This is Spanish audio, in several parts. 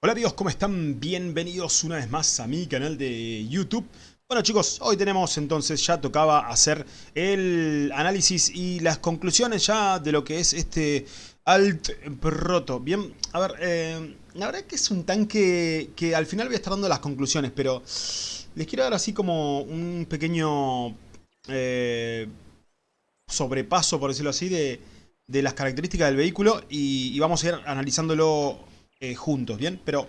Hola amigos, ¿cómo están? Bienvenidos una vez más a mi canal de YouTube. Bueno chicos, hoy tenemos entonces, ya tocaba hacer el análisis y las conclusiones ya de lo que es este Alt Proto. Bien, a ver, eh, la verdad que es un tanque que al final voy a estar dando las conclusiones, pero les quiero dar así como un pequeño eh, sobrepaso, por decirlo así, de, de las características del vehículo y, y vamos a ir analizándolo eh, juntos, ¿bien? Pero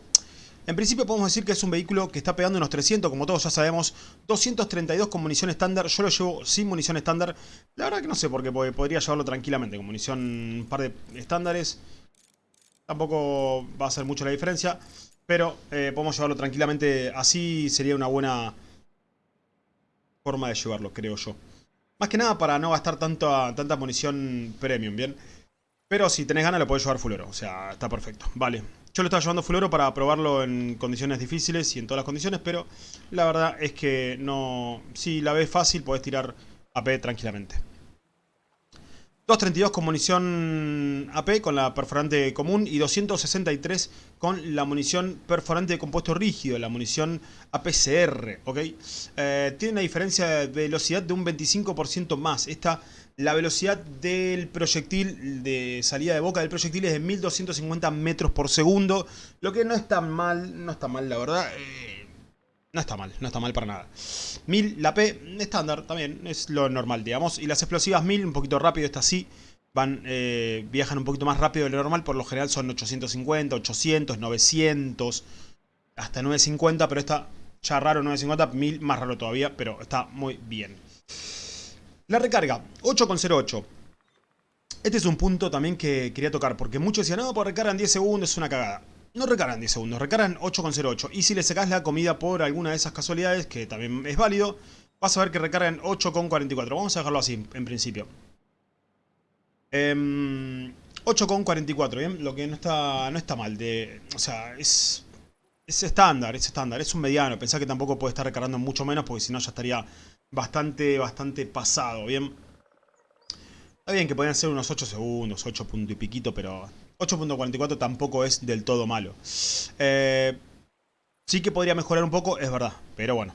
en principio podemos decir que es un vehículo que está pegando unos 300, como todos ya sabemos, 232 con munición estándar, yo lo llevo sin munición estándar, la verdad que no sé por qué, porque podría llevarlo tranquilamente con munición un par de estándares, tampoco va a ser mucho la diferencia, pero eh, podemos llevarlo tranquilamente así, sería una buena forma de llevarlo, creo yo. Más que nada para no gastar tanto, tanta munición premium, ¿bien? Pero si tenés ganas lo podés llevar full oro, o sea, está perfecto. Vale, yo lo estaba llevando full para probarlo en condiciones difíciles y en todas las condiciones, pero la verdad es que no... Si la ves fácil podés tirar AP tranquilamente. 232 con munición AP con la perforante común y 263 con la munición perforante de compuesto rígido, la munición APCR, ¿ok? Eh, tiene una diferencia de velocidad de un 25% más. Esta la velocidad del proyectil, de salida de boca del proyectil es de 1250 metros por segundo. Lo que no está mal, no está mal la verdad. Eh, no está mal, no está mal para nada. 1000, la P, estándar también, es lo normal, digamos. Y las explosivas 1000, un poquito rápido, esta sí. Van, eh, viajan un poquito más rápido de lo normal, por lo general son 850, 800, 900, hasta 950, pero está ya raro 950, 1000 más raro todavía, pero está muy bien. La recarga, 8,08. Este es un punto también que quería tocar, porque muchos decían, no, pues recargan 10 segundos, es una cagada. No recargan 10 segundos, recargan 8,08. Y si le sacas la comida por alguna de esas casualidades, que también es válido, vas a ver que recargan 8,44. Vamos a dejarlo así, en principio. 8,44, em, ¿bien? Lo que no está, no está mal. De, o sea, es, es estándar, es estándar. Es un mediano. Pensá que tampoco puede estar recargando mucho menos, porque si no ya estaría bastante, bastante pasado, ¿bien? Está bien que podrían ser unos 8 segundos, 8 punto y piquito, pero 8.44 tampoco es del todo malo. Eh, sí que podría mejorar un poco, es verdad, pero bueno.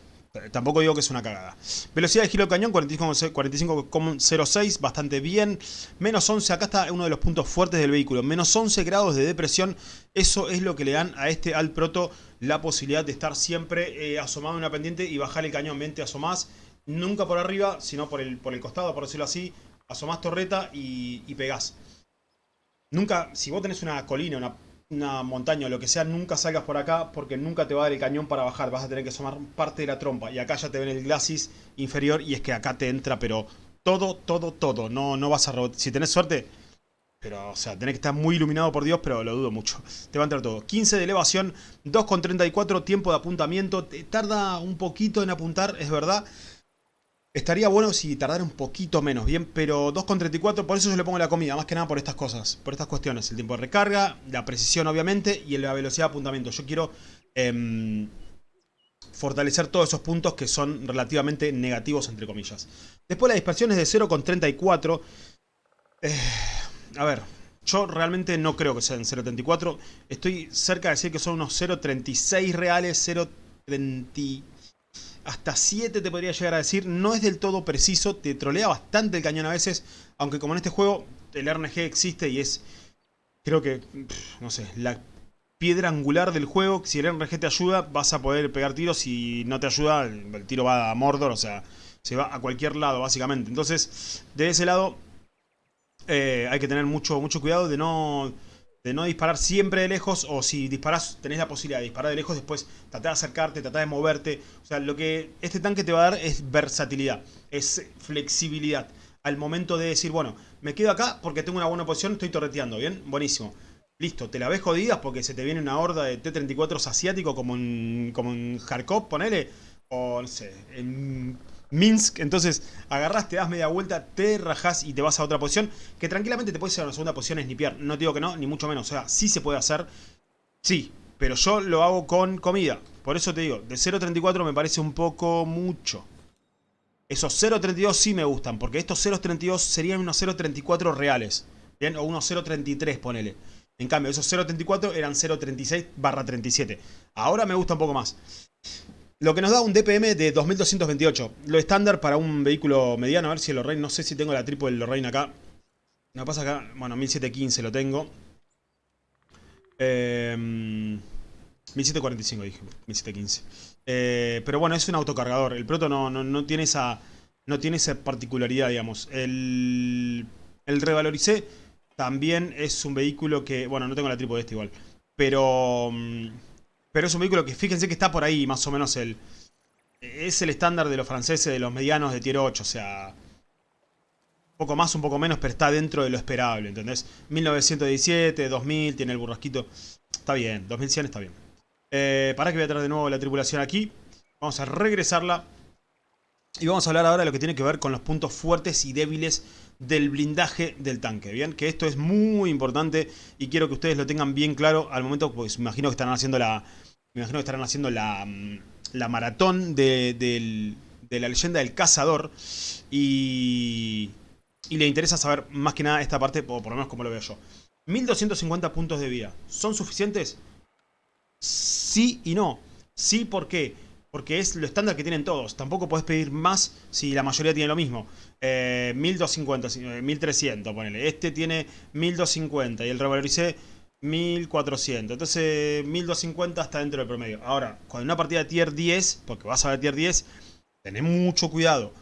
Tampoco digo que es una cagada. Velocidad de giro del cañón, 45,06, bastante bien. Menos 11, acá está uno de los puntos fuertes del vehículo. Menos 11 grados de depresión, eso es lo que le dan a este Alt Proto la posibilidad de estar siempre eh, asomado en una pendiente y bajar el cañón. Ven, te asomás nunca por arriba, sino por el, por el costado, por decirlo así. Asomás torreta y, y pegás. Nunca, si vos tenés una colina, una, una montaña o lo que sea, nunca salgas por acá porque nunca te va a dar el cañón para bajar. Vas a tener que asomar parte de la trompa. Y acá ya te ven el glacis inferior y es que acá te entra, pero todo, todo, todo. No, no vas a Si tenés suerte, pero, o sea, tenés que estar muy iluminado por Dios, pero lo dudo mucho. Te va a entrar todo. 15 de elevación, 2,34 tiempo de apuntamiento. Te tarda un poquito en apuntar, es verdad. Estaría bueno si tardara un poquito menos, bien, pero 2.34, por eso yo le pongo la comida, más que nada por estas cosas, por estas cuestiones. El tiempo de recarga, la precisión obviamente y la velocidad de apuntamiento. Yo quiero em, fortalecer todos esos puntos que son relativamente negativos, entre comillas. Después la dispersión es de 0.34. Eh, a ver, yo realmente no creo que sean 0.34. Estoy cerca de decir que son unos 0.36 reales, 0.30 hasta 7 te podría llegar a decir. No es del todo preciso, te trolea bastante el cañón a veces. Aunque como en este juego el RNG existe y es, creo que, no sé, la piedra angular del juego. Si el RNG te ayuda, vas a poder pegar tiros. Si no te ayuda, el tiro va a Mordor, o sea, se va a cualquier lado básicamente. Entonces, de ese lado, eh, hay que tener mucho, mucho cuidado de no de no disparar siempre de lejos o si disparas tenés la posibilidad de disparar de lejos después tratar de acercarte, tratar de moverte o sea, lo que este tanque te va a dar es versatilidad es flexibilidad al momento de decir, bueno, me quedo acá porque tengo una buena posición, estoy torreteando, ¿bien? Buenísimo. Listo, te la ves jodidas porque se te viene una horda de T-34 asiático como en, como en Kharkov, ponele, o no sé, en Minsk. Entonces agarras, te das media vuelta, te rajás y te vas a otra posición. Que tranquilamente te puedes ir a una segunda posición snipear. No digo que no, ni mucho menos. O sea, sí se puede hacer. Sí, pero yo lo hago con comida. Por eso te digo, de 0.34 me parece un poco mucho. Esos 0.32 sí me gustan, porque estos 0.32 serían unos 0.34 reales. ¿Bien? O unos 0.33, ponele. En cambio, esos 0.34 eran 0.36 barra 37. Ahora me gusta un poco más. Lo que nos da un DPM de 2228. Lo estándar para un vehículo mediano. A ver si el Lorraine, no sé si tengo la triple del Lorraine acá. No pasa acá, bueno, 1715 lo tengo. Eh, 1745 dije, 1715. Eh, pero bueno, es un autocargador. El Proto no, no, tiene esa no tiene esa particularidad, digamos. El, el Revaloricé también es un vehículo que... Bueno, no tengo la tripo de este igual. Pero... Pero es un vehículo que fíjense que está por ahí, más o menos el... Es el estándar de los franceses, de los medianos de tier 8, o sea... Un poco más, un poco menos, pero está dentro de lo esperable, ¿entendés? 1917, 2000, tiene el burrasquito. Está bien, 2100 está bien. Eh, para que voy a traer de nuevo la tripulación aquí. Vamos a regresarla. Y vamos a hablar ahora de lo que tiene que ver con los puntos fuertes y débiles del blindaje del tanque. Bien, que esto es muy importante y quiero que ustedes lo tengan bien claro al momento, pues imagino que estarán haciendo la. Me imagino que estarán haciendo la, mm, la maratón de, la leyenda del cazador. Y. Y le interesa saber más que nada esta parte, o por lo menos como lo veo yo. 1250 puntos de vida. ¿Son suficientes? Sí y no. Sí, ¿por qué? Porque es lo estándar que tienen todos. Tampoco puedes pedir más si la mayoría tiene lo mismo. Eh, 1250, 1300, eh, ponele. Este tiene 1250 y el revaloricé 1400. Entonces 1250 está dentro del promedio. Ahora, cuando una partida tier 10, porque vas a ver tier 10, tenés mucho cuidado.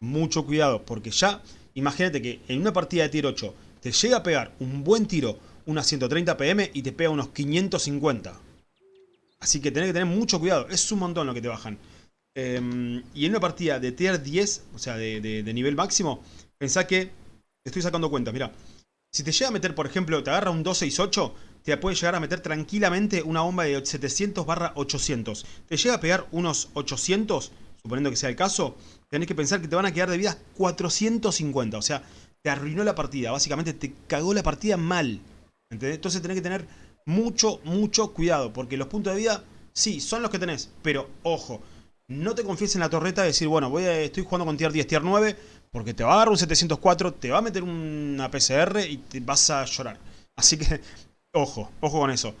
Mucho cuidado, porque ya, imagínate que en una partida de tier 8 te llega a pegar un buen tiro, unas 130 pm y te pega unos 550. Así que tenés que tener mucho cuidado. Es un montón lo que te bajan. Em, y en una partida de tier 10, o sea, de, nivel máximo, pensá que... Estoy sacando cuentas, mira. Si te llega a meter, por ejemplo, te agarra un 268, te puede llegar a meter tranquilamente una bomba de 700 barra 800. Te llega a pegar unos 800, suponiendo que sea el caso, tenés que pensar que te van a quedar de vida 450. O sea, te arruinó la partida. Básicamente te cagó la partida mal. ¿Entendés? Entonces tenés que tener mucho, mucho cuidado, porque los puntos de vida, sí, son los que tenés, pero ojo, no te confíes en la torreta de decir, bueno, voy a, estoy jugando con tier 10, tier 9, porque te va a dar un 704, te va a meter una PCR y te vas a llorar. Así que, ojo, ojo con eso.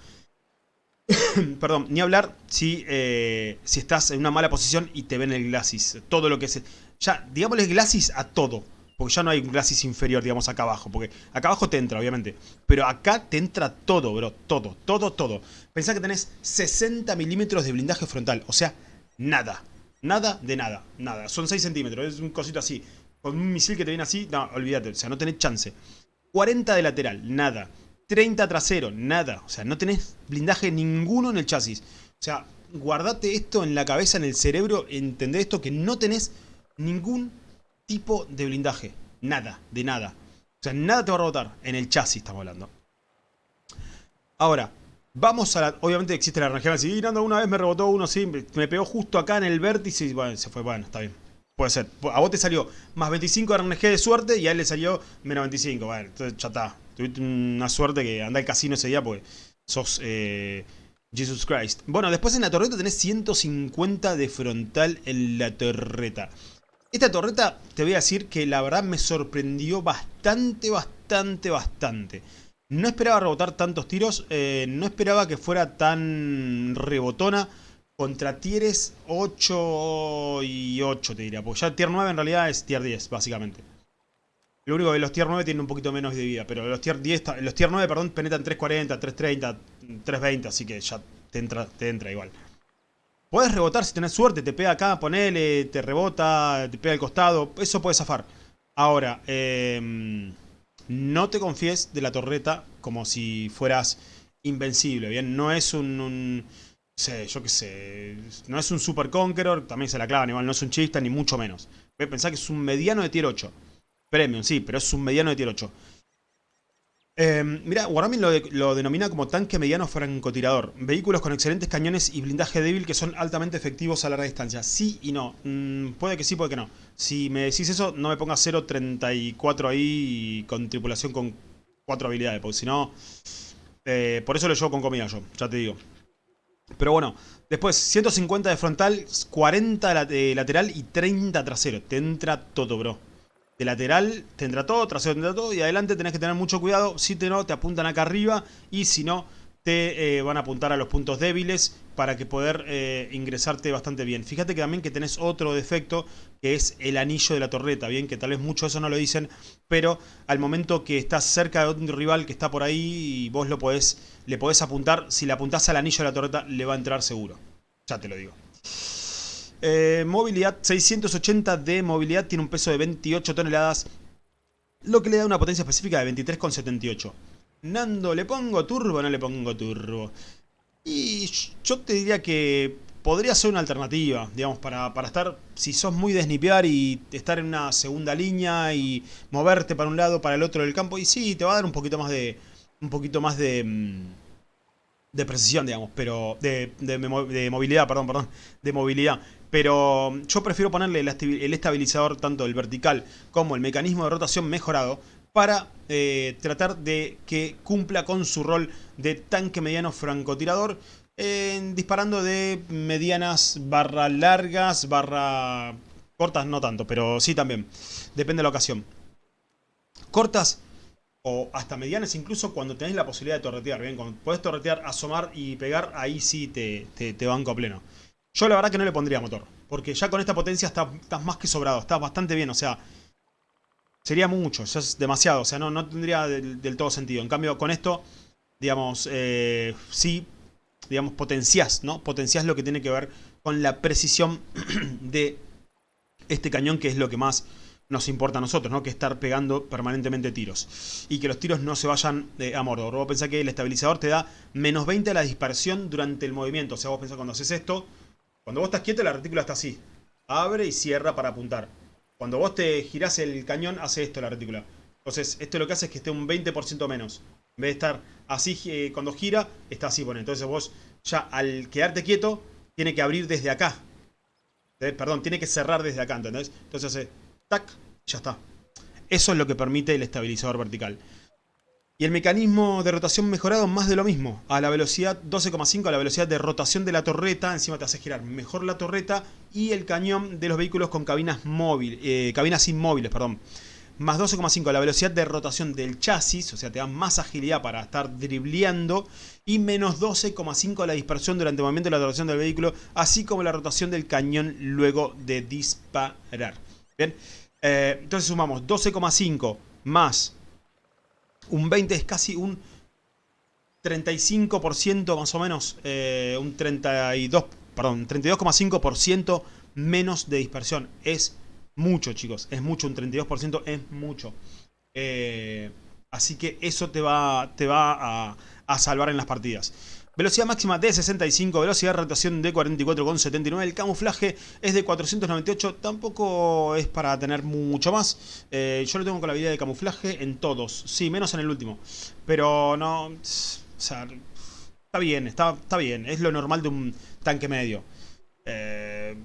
Perdón, ni hablar si, eh, si estás en una mala posición y te ven el Glacis. Todo lo que es... Ya, digámosle Glacis a todo. Porque ya no hay un glacis inferior, digamos, acá abajo. Porque acá abajo te entra, obviamente. Pero acá te entra todo, bro. Todo, todo, todo. Pensá que tenés 60 milímetros de blindaje frontal. O sea, nada. Nada de nada. Nada. Son 6 centímetros. Es un cosito así. Con un misil que te viene así, no, olvídate. O sea, no tenés chance. 40 de lateral, nada. 30 trasero, nada. O sea, no tenés blindaje ninguno en el chasis. O sea, guardate esto en la cabeza, en el cerebro. Entendé esto que no tenés ningún tipo de blindaje. Nada, de nada. O sea, nada te va a rebotar. En el chasis estamos hablando. Ahora, vamos a la... Obviamente existe la RNG. Si Nando una vez me rebotó uno, sí, me pegó justo acá en el vértice y bueno, se fue. Bueno, está bien. Puede ser. A vos te salió más 25 RNG de suerte y a él le salió menos 25. Bueno, entonces ya está. Tuviste una suerte que anda al casino ese día porque sos... Eh, Jesus Christ. Bueno, después en la torreta tenés 150 de frontal en la torreta. Esta torreta, te voy a decir que la verdad me sorprendió bastante, bastante, bastante. No esperaba rebotar tantos tiros, eh, no esperaba que fuera tan rebotona contra tieres 8 y 8 te diría, porque ya tier 9 en realidad es tier 10 básicamente. Lo único que los tier 9 tienen un poquito menos de vida, pero los tier 10, los tier 9 perdón, penetran 340, 330, 320, así que ya te entra, te entra igual. Puedes rebotar si tenés suerte, te pega acá, ponele, te rebota, te pega al costado, eso puede zafar. Ahora, em, no te confíes de la torreta como si fueras invencible, ¿bien? No es un, un sé, yo qué sé, no es un Super Conqueror, también se la clavan igual, no es un chista ni mucho menos. Voy pensar que es un mediano de tier 8. Premium, sí, pero es un mediano de tier 8. Eh, mira, Warhammer lo, denomina como tanque mediano francotirador. Vehículos con excelentes cañones y blindaje débil que son altamente efectivos a larga distancia. Sí y no. Mm, puede que sí, puede que no. Si me decís eso, no me pongas 0.34 ahí con tripulación con 4 habilidades. Porque si no... Eh, por eso lo llevo con comida yo, ya te digo. Pero bueno, después 150 de frontal, 40 de lateral y 30 trasero. Te entra todo, bro. De lateral tendrá todo, trasero tendrá todo y adelante tenés que tener mucho cuidado. Si te no, te apuntan acá arriba y si no, te eh, van a apuntar a los puntos débiles para que poder eh, ingresarte bastante bien. Fíjate que también que tenés otro defecto que es el anillo de la torreta, bien que tal vez mucho eso no lo dicen, pero al momento que estás cerca de otro rival que está por ahí y vos lo podés, le podés apuntar, si le apuntás al anillo de la torreta le va a entrar seguro. Ya te lo digo. Eh, movilidad 680 de movilidad, tiene un peso de 28 toneladas, lo que le da una potencia específica de 23,78. Nando, ¿le pongo turbo no le pongo turbo? Y yo te diría que podría ser una alternativa, digamos, para, para estar, si sos muy de snipear y estar en una segunda línea y moverte para un lado, para el otro del campo, y sí, te va a dar un poquito más de, un poquito más de, mm, de precisión, digamos, pero, de, de movilidad, perdón, perdón, de movilidad, pero yo prefiero ponerle el estabilizador tanto el vertical como el mecanismo de rotación mejorado para eh, tratar de que cumpla con su rol de tanque mediano francotirador, disparando de medianas barra largas, barra cortas no tanto, pero sí también, depende de la ocasión. Cortas o hasta medianas incluso cuando tenés la posibilidad de torretear, bien, cuando podés torretear, asomar y pegar, ahí sí te, te, banco a pleno. Yo la verdad que no le pondría motor, porque ya con esta potencia estás más que sobrado, estás bastante bien, o sea, sería mucho, ya es demasiado, o sea, no, no tendría del, todo sentido. En cambio, con esto, digamos, eh, sí, digamos, potenciás, ¿no? Potenciás lo que tiene que ver con la precisión de este cañón, que es lo que más nos importa a nosotros, ¿no? Que estar pegando permanentemente tiros. Y que los tiros no se vayan eh, a mordor. Vos pensás que el estabilizador te da menos 20 a la dispersión durante el movimiento. O sea, vos pensás cuando haces esto, cuando vos estás quieto la retícula está así. Abre y cierra para apuntar. Cuando vos te girás el cañón, hace esto la retícula. Entonces, esto lo que hace es que esté un 20% menos. En vez de estar así, eh, cuando gira, está así, pone. Entonces vos, ya al quedarte quieto, tiene que abrir desde acá. Eh, perdón, tiene que cerrar desde acá, ¿entendés? Entonces hace tac, ya está. Eso es lo que permite el estabilizador vertical. Y el mecanismo de rotación mejorado, más de lo mismo. A la velocidad 12,5, a la velocidad de rotación de la torreta. Encima te hace girar mejor la torreta y el cañón de los vehículos con cabinas móviles, eh, cabinas inmóviles, perdón. Más 12,5 a la velocidad de rotación del chasis, o sea, te da más agilidad para estar dribleando. Y menos 12,5 a la dispersión durante el movimiento de la rotación del vehículo, así como la rotación del cañón luego de disparar. Bien, eh, entonces sumamos 12,5 más un 20 es casi un 35% más o menos, eh, un 32, perdón, 32,5% menos de dispersión. Es mucho, chicos, es mucho, un 32% es mucho. Eh, así que eso te va, a salvar en las partidas. Velocidad máxima de 65, velocidad de rotación de 44,79. El camuflaje es de 498, tampoco es para tener mucho más. Eh, yo lo tengo con la habilidad de camuflaje en todos, sí, menos en el último. Pero no, o sea, está bien, está, está bien, es lo normal de un tanque medio. Eh,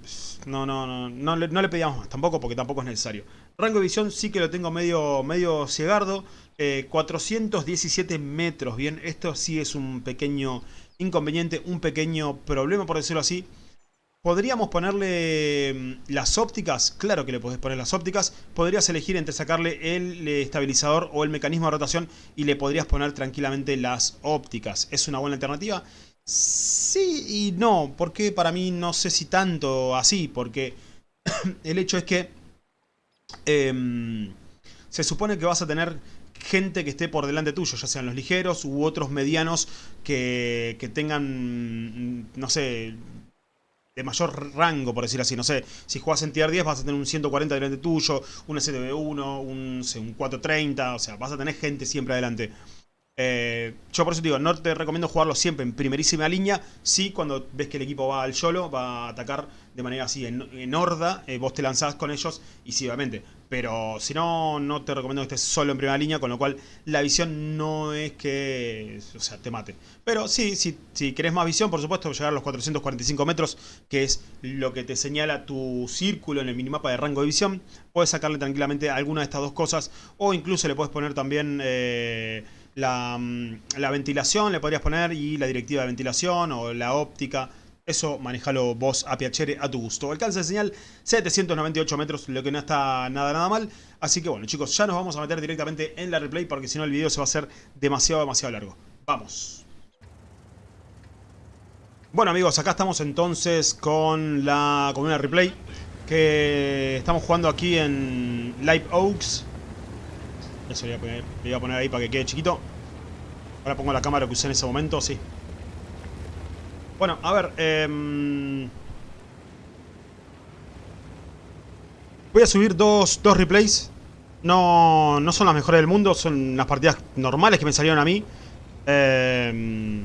no, no, no, no, le pedíamos más, tampoco porque tampoco es necesario. Rango de visión sí que lo tengo medio, medio ciegardo. 417 eh, metros. Bien, esto sí es un pequeño inconveniente, un pequeño problema, por decirlo así. ¿Podríamos ponerle mm, las ópticas? Claro que le podés poner las ópticas. Podrías elegir entre sacarle el eh, estabilizador o el mecanismo de rotación y le podrías poner tranquilamente las ópticas. ¿Es una buena alternativa? Sí y no, porque para mí no sé si tanto así, porque el hecho es que em, se supone que vas a tener gente que esté por delante tuyo, ya sean los ligeros u otros medianos que, que tengan, no sé, de mayor rango, por decir así. No sé, si juegas en tier 10 vas a tener un 140 delante tuyo, un STB1, un, un 430, o sea, vas a tener gente siempre adelante. Eh, yo por eso digo, no te recomiendo jugarlo siempre en primerísima línea. Sí, cuando ves que el equipo va al solo, va a atacar de manera así, en, horda, eh, vos te lanzás con ellos y sí, obviamente. Pero si no, no te recomiendo que estés solo en primera línea, con lo cual la visión no es que, o sea, te mate. Pero sí, sí si querés más visión, por supuesto, llegar a los 445 metros, que es lo que te señala tu círculo en el minimapa de rango de visión, puedes sacarle tranquilamente alguna de estas dos cosas, o incluso le puedes poner también... Eh, Mm, la, ventilación le podrías poner y la directiva de ventilación o la óptica. Eso manejalo vos a piacere, a tu gusto. Alcance de señal 798 metros, lo que no está nada nada mal. Así que bueno chicos, ya nos vamos a meter directamente en la replay porque si no el video se va a hacer demasiado, demasiado largo. Vamos. Bueno amigos, acá estamos entonces con la con una replay que estamos jugando aquí en Live Oaks. Eso le voy a poner, le voy a poner ahí para que quede chiquito. Ahora pongo la cámara que usé en ese momento, sí. Bueno, a ver. Eh... Voy a subir dos, dos replays. No, no son las mejores del mundo, son las partidas normales que me salieron a mí. Eh...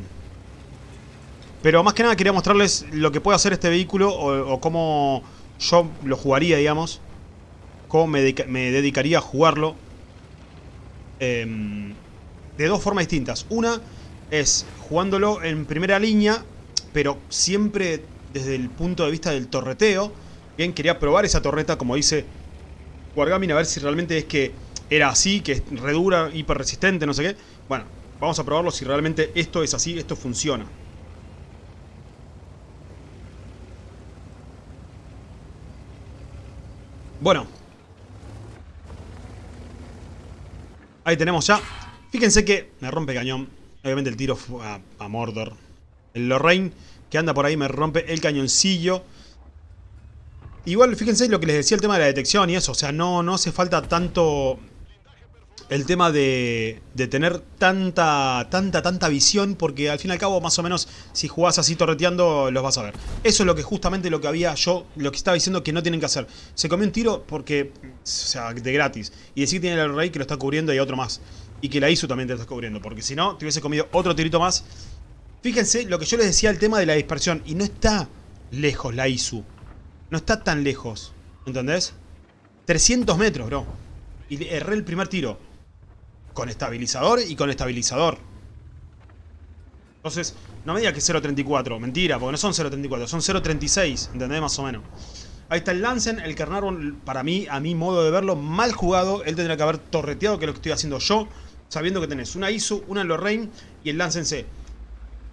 Pero más que nada quería mostrarles lo que puede hacer este vehículo o, o cómo yo lo jugaría, digamos. Cómo me, me dedicaría a jugarlo. Eh, de dos formas distintas. Una es jugándolo en primera línea pero siempre desde el punto de vista del torreteo. Bien, quería probar esa torreta, como dice Wargaming, a ver si realmente es que era así, que es redura, hiper resistente, no sé qué. Bueno, vamos a probarlo si realmente esto es así, esto funciona. Bueno. Ahí tenemos ya. Fíjense que me rompe cañón. Obviamente el tiro fue a, Mordor. El Lorraine que anda por ahí me rompe el cañoncillo. Igual, fíjense lo que les decía el tema de la detección y eso. O sea, no, no hace falta tanto el tema de, de, tener tanta, tanta, tanta visión, porque al fin y al cabo, más o menos, si jugás así torreteando, los vas a ver. Eso es lo que justamente lo que había yo, lo que estaba diciendo que no tienen que hacer. Se comió un tiro porque, o sea, de gratis. Y decir que tiene el rey que lo está cubriendo y otro más. Y que la ISU también te está cubriendo, porque si no, te hubiese comido otro tirito más Fíjense lo que yo les decía el tema de la dispersión. Y no está lejos la ISU. No está tan lejos. ¿Entendés? 300 metros, bro. Y erré el primer tiro. Con estabilizador y con estabilizador. Entonces, no me diga que 0.34. Mentira, porque no son 0.34. Son 0.36. ¿Entendés? Más o menos. Ahí está el Lancen. El Carnarvon, para mí, a mi modo de verlo, mal jugado. Él tendría que haber torreteado, que es lo que estoy haciendo yo. Sabiendo que tenés una ISU, una Lorraine y el Lancen C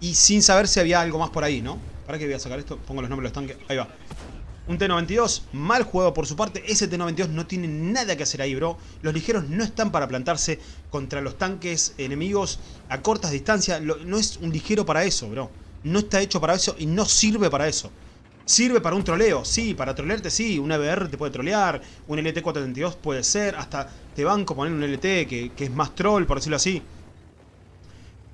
y sin saber si había algo más por ahí, ¿no? ¿Para qué voy a sacar esto? Pongo los nombres de los tanques. Ahí va. Un T-92, mal jugado por su parte. Ese T-92 no tiene nada que hacer ahí, bro. Los ligeros no están para plantarse contra los tanques enemigos a cortas distancias. no es un ligero para eso, bro. No está hecho para eso y no sirve para eso. Sirve para un troleo, sí, para trolearte sí, un EBR te puede trolear, un LT-432 puede ser, hasta te banco poner un LT que, es más troll, por decirlo así.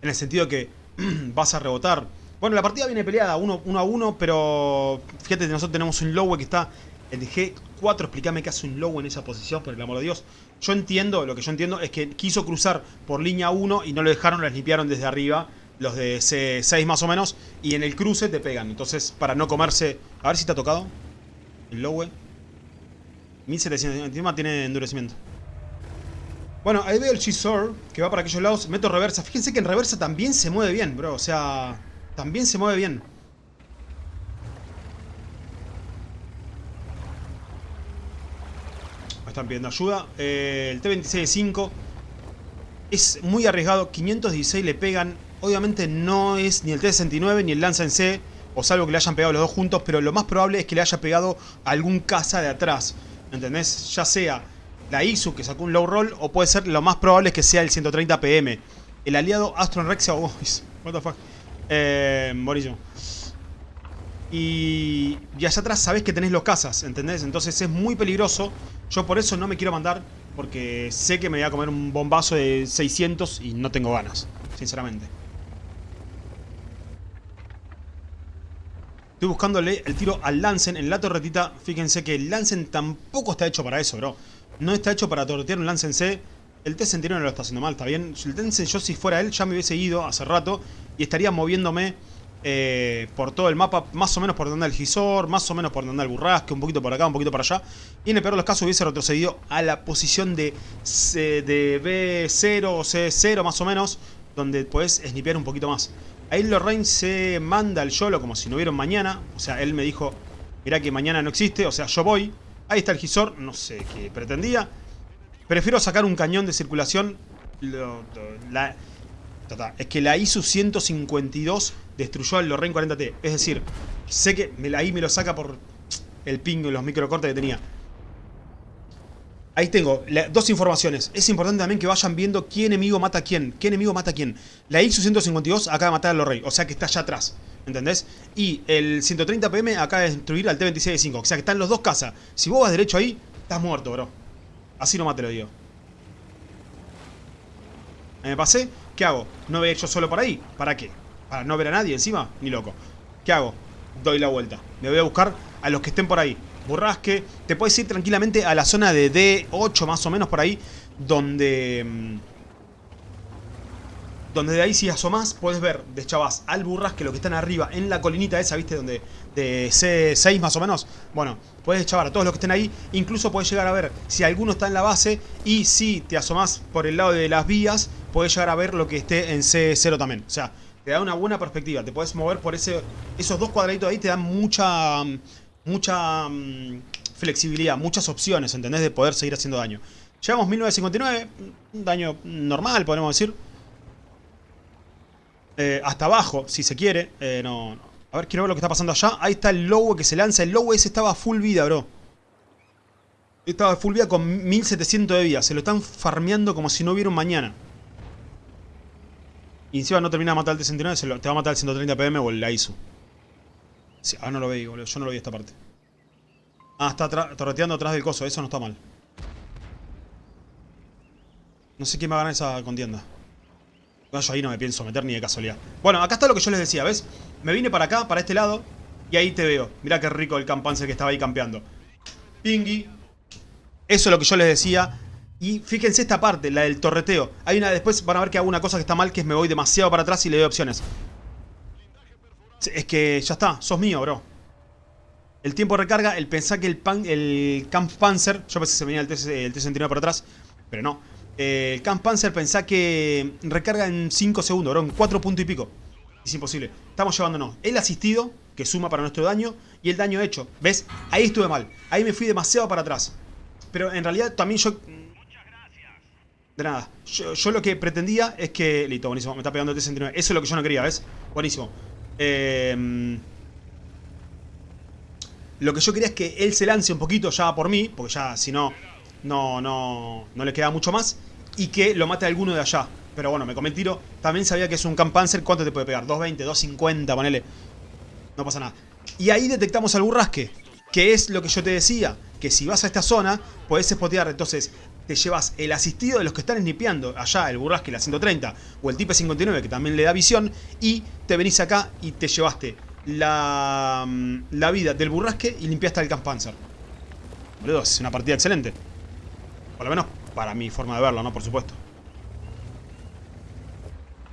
En el sentido que vas a rebotar. Bueno, la partida viene peleada 1 uno, a 1, pero fíjate que nosotros tenemos un Lowe que está en G4. Explícame qué hace un Lowe en esa posición, por el amor de Dios. Yo entiendo, lo que yo entiendo es que quiso cruzar por línea 1 y no lo dejaron, lo limpiaron desde arriba, los de C6 más o menos, y en el cruce te pegan. Entonces, para no comerse... A ver si te ha tocado el Lowe. 1700, encima tiene endurecimiento. Bueno, ahí veo el Chisor, que va para aquellos lados. Meto reversa. Fíjense que en reversa también se mueve bien, bro. O sea, también se mueve bien. Me están pidiendo ayuda. Eh, el T-26-5 es muy arriesgado. 516 le pegan. Obviamente no es ni el T-69 ni el Lanza en C. O salvo que le hayan pegado los dos juntos. Pero lo más probable es que le haya pegado algún caza de atrás. ¿Entendés? Ya sea la ISU que sacó un low roll o puede ser lo más probable es que sea el 130 PM. El aliado Astron Rexia, oh, what the fuck. Eh, Y, y allá atrás sabes que tenés los cazas, ¿entendés? Entonces es muy peligroso. Yo por eso no me quiero mandar, porque sé que me voy a comer un bombazo de 600 y no tengo ganas, sinceramente. Estoy buscándole el tiro al Lancen en la torretita. Fíjense que el Lancen tampoco está hecho para eso, bro. No está hecho para tortear un lance en C. El T-69 no lo está haciendo mal, está bien. El yo si fuera él, ya me hubiese ido hace rato y estaría moviéndome eh, por todo el mapa, más o menos por donde anda el Gisor, más o menos por donde anda el Burrasque, un poquito por acá, un poquito por allá. Y en el peor de los casos hubiese retrocedido a la posición de, de B0 o C0 más o menos, donde puedes snipear un poquito más. Ahí Lorraine se manda al YOLO como si no hubiera mañana. O sea, él me dijo, mirá que mañana no existe, o sea, yo voy. Ahí está el Gisor, no sé qué pretendía. Prefiero sacar un cañón de circulación. Es que la ISU 152 destruyó el Lorraine 40T. Es decir, sé que ahí me lo saca por el ping y los microcortes que tenía. Ahí tengo dos informaciones. Es importante también que vayan viendo qué enemigo mata a quién. ¿Qué enemigo mata a quién? La ISU 152 acaba de matar a Lorraine. O sea que está allá atrás. ¿Entendés? Y el 130 PM acaba de destruir al T-26-5. O sea que están los dos casas. Si vos vas derecho ahí, estás muerto, bro. Así nomás te lo digo. Me pasé. ¿Qué hago? ¿No voy yo solo por ahí? ¿Para qué? ¿Para no ver a nadie encima? Ni loco. ¿Qué hago? Doy la vuelta. Me voy a buscar a los que estén por ahí. Burrasque. Te puedes ir tranquilamente a la zona de D8 más o menos por ahí. Donde... Mm, donde de ahí si asomás puedes ver de chavas al burrasque lo que están arriba en la colinita esa, ¿viste? Donde de C6 más o menos. Bueno, puedes chavar a todos los que estén ahí. Incluso puedes llegar a ver si alguno está en la base y si te asomás por el lado de las vías, puedes llegar a ver lo que esté en C0 también. O sea, te da una buena perspectiva. Te puedes mover por ese, esos dos cuadraditos ahí, te dan mucha mucha mm, flexibilidad, muchas opciones, ¿entendés? De poder seguir haciendo daño. Llevamos 1959, un daño normal, podemos decir. Eh, hasta abajo, si se quiere. Eh, no, A ver, quiero ver lo que está pasando allá. Ahí está el Lowe que se lanza. El Lowe ese estaba full vida, bro. Estaba full vida con 1700 de vida. Se lo están farmeando como si no hubiera un mañana. Y encima no termina de matar al T-69, se te va a matar el 130 PM o el ISU. ah, no lo veo, boludo. Yo no lo vi esta parte. Ah, está torreteando atrás del coso. Eso no está mal. No sé quién va a ganar esa contienda. yo ahí no me pienso meter ni de casualidad. Bueno, acá está lo que yo les decía, ¿ves? Me vine para acá, para este lado. Y ahí te veo. Mirá qué rico el campancer que estaba ahí campeando. Pingui. Eso es lo que yo les decía. Y fíjense esta parte, la del torreteo. Hay una, después van a ver que hago una cosa que está mal, que es me voy demasiado para atrás y le doy opciones. Es que ya está, sos mío, bro. El tiempo de recarga, el pensar que el, pan, el Camp Panzer, yo pensé que se venía el T-69 por atrás, pero no. Eh, el Camp Panzer pensá que recarga en 5 segundos, bro, en 4 puntos y pico. Es imposible. Estamos llevándonos el asistido, que suma para nuestro daño, y el daño hecho. ¿Ves? Ahí estuve mal. Ahí me fui demasiado para atrás. Pero en realidad también yo... De nada. Yo, lo que pretendía es que... Listo, buenísimo. Me está pegando el T-69. Eso es lo que yo no quería, ¿ves? Buenísimo. Eh... Lo que yo quería es que él se lance un poquito ya por mí, porque ya si no, no, no, no le queda mucho más. Y que lo mate a alguno de allá. Pero bueno, me comí el tiro. También sabía que es un Camp. ¿Cuánto te puede pegar? 220, 250, ponele. No pasa nada. Y ahí detectamos al burrasque. Que es lo que yo te decía. Que si vas a esta zona, podés spotear. Entonces, te llevas el asistido de los que están snipeando. Allá, el burrasque, la 130. O el Type 59, que también le da visión. Y te venís acá y te llevaste la, mm, la vida del burrasque y limpiaste el Kamppanzer. Boludo, es una partida excelente. Por lo menos para mi forma de verlo, ¿no? Por supuesto.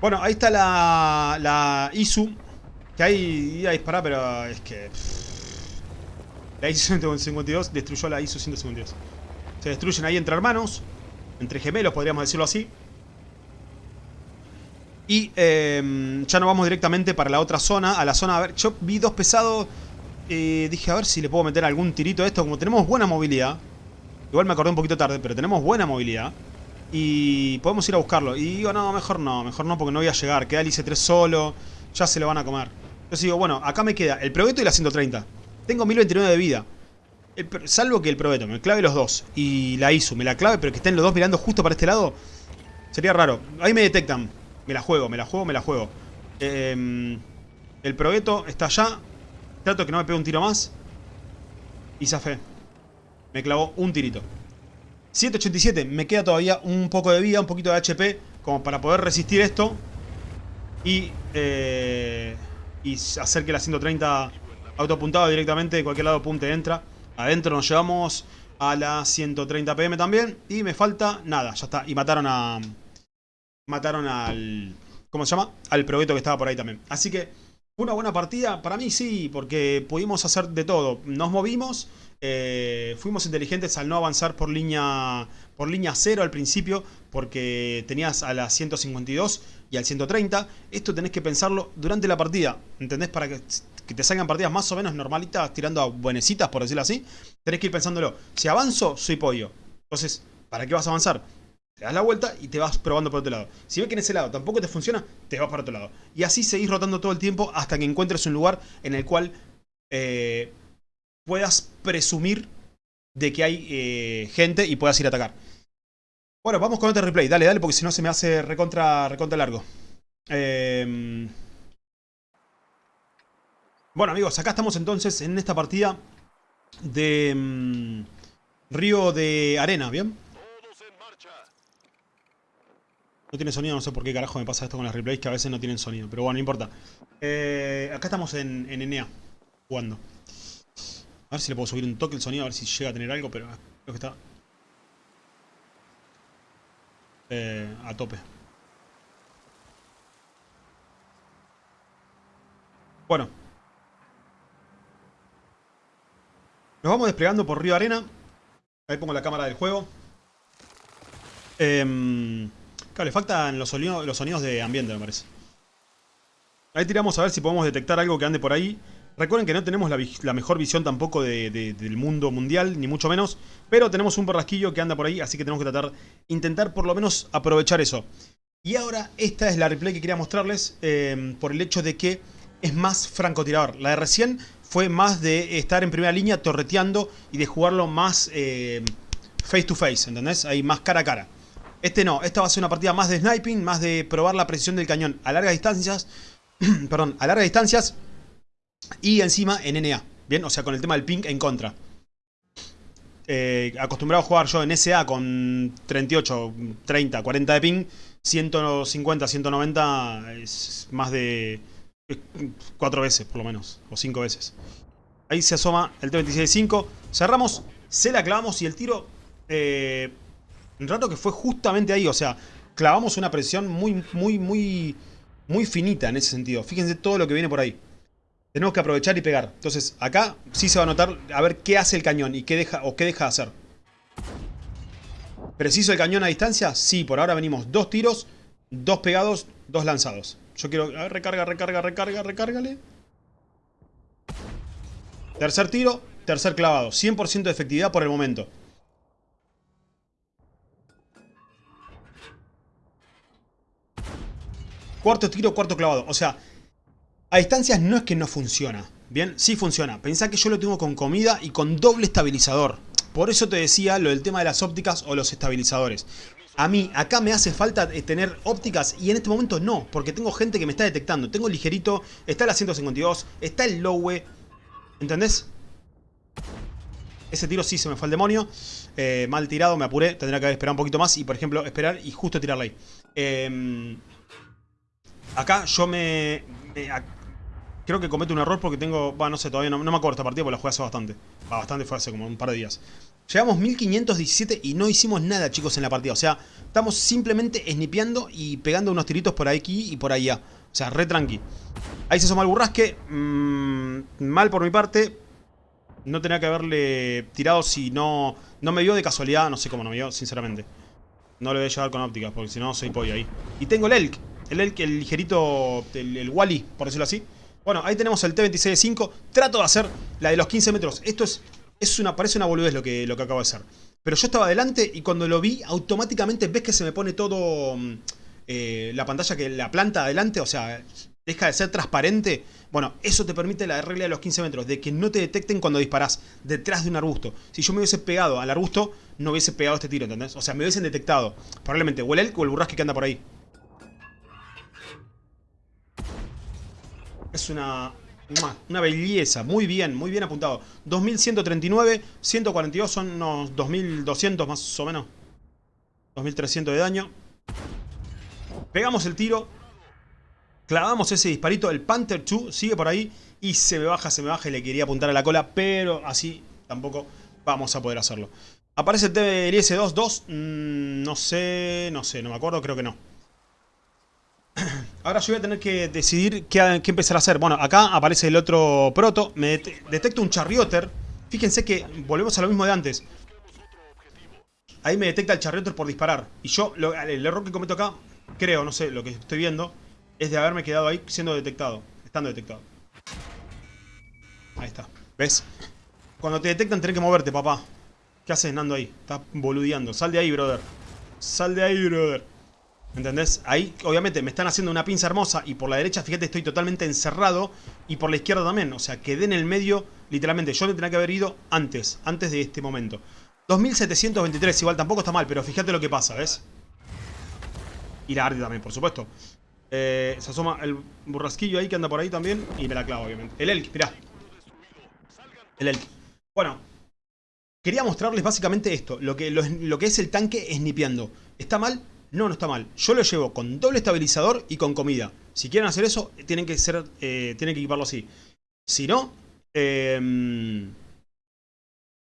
Bueno, ahí está la, la ISU. Que ahí iba a disparar, pero es que... La ISU 152 destruyó la ISU 152. Se destruyen ahí entre hermanos. Entre gemelos, podríamos decirlo así. Y em, ya nos vamos directamente para la otra zona. A la zona, a ver, yo vi dos pesados. Eh, dije, a ver si le puedo meter algún tirito a esto. Como tenemos buena movilidad. Igual me acordé un poquito tarde, pero tenemos buena movilidad. Y podemos ir a buscarlo. Y digo, no, mejor no, mejor no porque no voy a llegar. Queda el IC-3 solo. Ya se lo van a comer. Entonces digo, bueno, acá me queda el Probeto y la 130. Tengo 1029 de vida. Salvo que el Probeto me clave los dos. Y la ISU me la clave, pero que estén los dos mirando justo para este lado. Sería raro. Ahí me detectan. Me la juego, me la juego, me la juego. Em, el progueto está allá. Trato que no me pegue un tiro más. Y fe Me clavó un tirito. 187. Me queda todavía un poco de vida, un poquito de HP. Como para poder resistir esto. Y, eh, y hacer que la 130 autoapuntado directamente de cualquier lado punte entra. Adentro nos llevamos a la 130 PM también. Y me falta nada, ya está. Y mataron a mataron al... ¿Cómo se llama? Al probeto que estaba por ahí también. Así que una buena partida. Para mí sí, porque pudimos hacer de todo. Nos movimos, eh, fuimos inteligentes al no avanzar por línea, por línea 0 al principio, porque tenías a la 152 y al 130. Esto tenés que pensarlo durante la partida, ¿entendés? Para que, que te salgan partidas más o menos normalitas, tirando a buenecitas, por decirlo así. Tenés que ir pensándolo. Si avanzo, soy pollo. Entonces, ¿para qué vas a avanzar? Te das la vuelta y te vas probando por otro lado. Si ves que en ese lado tampoco te funciona, te vas para otro lado. Y así seguís rotando todo el tiempo hasta que encuentres un lugar en el cual eh, puedas presumir de que hay eh, gente y puedas ir a atacar. Bueno, vamos con otro replay. Dale, dale, porque si no se me hace recontra, recontra largo. Eh, bueno, amigos, acá estamos entonces en esta partida de mm, Río de Arena, ¿bien? No tiene sonido, no sé por qué carajo me pasa esto con las replays que a veces no tienen sonido. Pero bueno, no importa. Eh, acá estamos en, en Enea, jugando. A ver si le puedo subir un toque el sonido, a ver si llega a tener algo, pero creo que está eh, a tope. Bueno. Nos vamos desplegando por Río Arena. Ahí pongo la cámara del juego. Eh, Claro, le faltan los sonidos, los sonidos de ambiente, me parece. Ahí tiramos a ver si podemos detectar algo que ande por ahí. Recuerden que no tenemos la, mejor visión tampoco del mundo mundial, ni mucho menos. Pero tenemos un borrasquillo que anda por ahí, así que tenemos que tratar, intentar por lo menos aprovechar eso. Y ahora esta es la replay que quería mostrarles eh, por el hecho de que es más francotirador. La de recién fue más de estar en primera línea torreteando y de jugarlo más eh, face to face, ¿entendés? Ahí más cara a cara. Este no, esta va a ser una partida más de sniping, más de probar la precisión del cañón a largas distancias. perdón, a largas distancias. Y encima en NA. Bien, o sea, con el tema del ping en contra. Eh, acostumbrado a jugar yo en SA con 38, 30, 40 de ping. 150, 190 es más de 4 veces por lo menos. O 5 veces. Ahí se asoma el T-26-5. Cerramos, se la clavamos y el tiro... Eh, un rato que fue justamente ahí, o sea, clavamos una presión muy, muy, muy, muy finita en ese sentido. Fíjense todo lo que viene por ahí. Tenemos que aprovechar y pegar. Entonces, acá sí se va a notar a ver qué hace el cañón y qué deja o qué deja de hacer. ¿Preciso el cañón a distancia? Sí, por ahora venimos dos tiros, dos pegados, dos lanzados. Yo quiero... A ver, recarga, recarga, recarga, recárgale. Tercer tiro, tercer clavado. 100% de efectividad por el momento. Cuarto tiro, cuarto clavado. O sea, a distancias no es que no funciona. Bien, sí funciona. Pensá que yo lo tengo con comida y con doble estabilizador. Por eso te decía lo del tema de las ópticas o los estabilizadores. A mí, acá me hace falta eh, tener ópticas y en este momento no, porque tengo gente que me está detectando. Tengo el ligerito, está el 152, está el lowe. ¿Entendés? Ese tiro sí se me fue al demonio. Eh, mal tirado, me apuré. Tendría que esperado un poquito más y, por ejemplo, esperar y justo tirarla ahí. Eh, Acá yo me... creo que cometo un error porque tengo... Bueno, no sé, todavía no, me acuerdo esta partida porque la jugué hace bastante. bastante fue hace como un par de días. Llegamos 1517 y no hicimos nada, chicos, en la partida. O sea, estamos simplemente snipeando y pegando unos tiritos por aquí y por allá. O sea, re tranqui. Ahí se asoma el burrasque. Mm, mal por mi parte. No tenía que haberle tirado si no... No me vio de casualidad, no sé cómo no me vio, sinceramente. No le voy a llevar con ópticas porque si no soy pollo ahí. Y tengo el Elk. El, el ligerito, el, Wally, por decirlo así. Bueno, ahí tenemos el T-26-5. Trato de hacer la de los 15 metros. Esto es, es una, parece una boludez lo que, lo que acabo de hacer. Pero yo estaba adelante y cuando lo vi, automáticamente ves que se me pone todo... Mm, eh, la pantalla que la planta adelante, o sea, deja de ser transparente. Bueno, eso te permite la regla de los 15 metros, de que no te detecten cuando disparas detrás de un arbusto. Si yo me hubiese pegado al arbusto, no hubiese pegado este tiro, ¿entendés? O sea, me hubiesen detectado. Probablemente o el o el burrasque que anda por ahí. Es una, una belleza. Muy bien, muy bien apuntado. 2139, 142 son unos 2200 más o menos. 2300 de daño. Pegamos el tiro. Clavamos ese disparito. El Panther 2 sigue por ahí. Y se me baja, se me baja y le quería apuntar a la cola. Pero así tampoco vamos a poder hacerlo. Aparece el TBLS-2-2. Mm, no sé, no sé, no me acuerdo, creo que no. Ahora yo voy a tener que decidir qué, empezar a hacer. Bueno, acá aparece el otro proto. Me detecta un charrioter. Fíjense que volvemos a lo mismo de antes. Ahí me detecta el charrioter por disparar. Y yo, el error que cometo acá, creo, no sé, lo que estoy viendo, es de haberme quedado ahí siendo detectado. Estando detectado. Ahí está. ¿Ves? Cuando te detectan tenés que moverte, papá. ¿Qué haces, Nando, ahí? Estás boludeando. Sal de ahí, brother. Sal de ahí, brother. ¿Entendés? Ahí, obviamente, me están haciendo una pinza hermosa y por la derecha, fíjate, estoy totalmente encerrado y por la izquierda también. O sea, quedé en el medio, literalmente. Yo tenía que haber ido antes, antes de este momento. 2723, igual tampoco está mal, pero fíjate lo que pasa, ¿ves? Y la Ardi también, por supuesto. Eh, se asoma el burrasquillo ahí que anda por ahí también y me la clavo, obviamente. El Elk, mirá. El Elk. Bueno, quería mostrarles básicamente esto. Lo que, lo, que es el tanque snipeando. ¿Está mal? No, no está mal. Yo lo llevo con doble estabilizador y con comida. Si quieren hacer eso, tienen que ser, eh, tienen que equiparlo así. Si no, eh,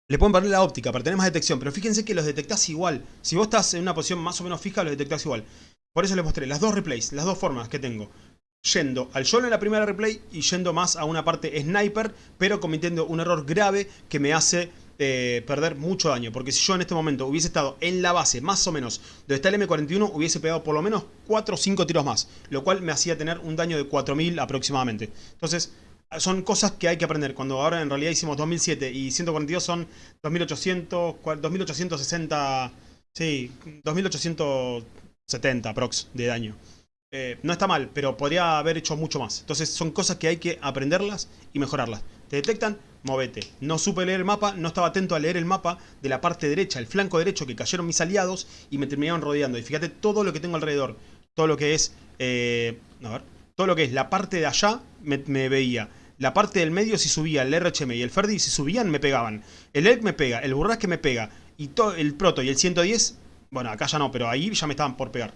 le pueden poner la óptica para tener más detección. Pero fíjense que los detectás igual. Si vos estás en una posición más o menos fija, los detectás igual. Por eso les mostré las dos replays, las dos formas que tengo yendo al solo en la primera replay y yendo más a una parte sniper, pero cometiendo un error grave que me hace eh, perder mucho daño. Porque si yo en este momento hubiese estado en la base, más o menos, donde está el M41, hubiese pegado por lo menos 4 o 5 tiros más. Lo cual me hacía tener un daño de 4000 aproximadamente. Entonces, son cosas que hay que aprender. Cuando ahora en realidad hicimos 2007 y 142 son 2800, 2860... Sí, 2870 prox de daño. Eh, no está mal, pero podría haber hecho mucho más. Entonces son cosas que hay que aprenderlas y mejorarlas. Te detectan, movete. No supe leer el mapa, no estaba atento a leer el mapa de la parte derecha, el flanco derecho que cayeron mis aliados y me terminaron rodeando. Y fíjate todo lo que tengo alrededor. Todo lo que es... Eh, a ver. Todo lo que es la parte de allá me, veía. La parte del medio si subía el RHM y el Ferdi si subían me pegaban. El ELK me pega, el Burrasque me pega. Y todo el Proto y el 110... Bueno, acá ya no, pero ahí ya me estaban por pegar.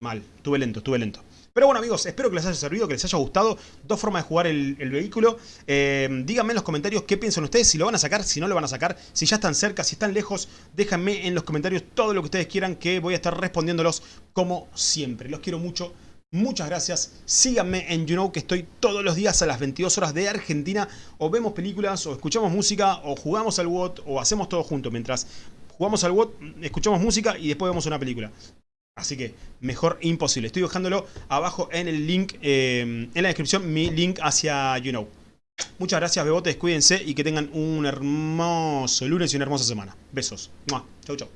Mal, tuve lento, tuve lento. Pero bueno amigos, espero que les haya servido, que les haya gustado. Dos formas de jugar el, vehículo. Eh, díganme en los comentarios qué piensan ustedes, si lo van a sacar, si no lo van a sacar, si ya están cerca, si están lejos. Déjenme en los comentarios todo lo que ustedes quieran, que voy a estar respondiéndolos como siempre. Los quiero mucho. Muchas gracias. Síganme en YouKnow que estoy todos los días a las 22 horas de Argentina. O vemos películas, o escuchamos música, o jugamos al WOT, o hacemos todo junto. Mientras jugamos al WOT, escuchamos música y después vemos una película. Así que mejor imposible. Estoy dejándolo abajo en el link, eh, en la descripción, mi link hacia YouKnow. Muchas gracias, bebotes. Cuídense y que tengan un hermoso lunes y una hermosa semana. Besos. Chau, chau.